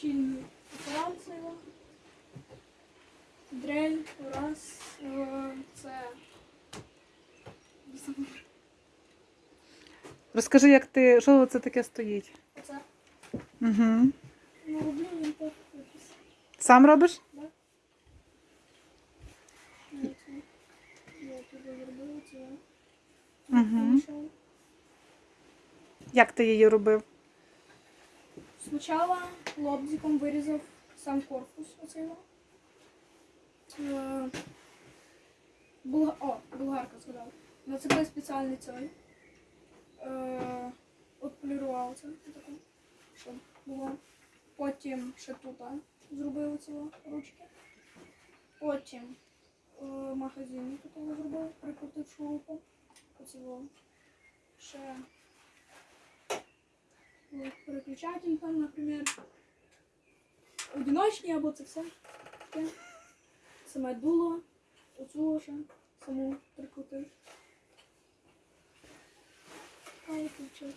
точильную операцію. Дрель, раз, це. Розкажи, як ти, що це таке стоїть? Оце. Угу. Ну, роблю він так. Сам робиш? Да? Я туди зробила це. Мгм. Як ти її робив? Спочатку лобзиком вирізав сам корпус оцей. во. Е, Булга... О, болгарка згадав. Нацепив спеціальний цей. Е, Отполірував це таке, щоб було. Потім ще тут ці ручки. Потім е, магазин тут зробив, прикрутив шурупом. Ще переключатель там, наприклад, одиночні або це все. таке. Саме дуло, оцю вже саму прикрутив. А, виключить.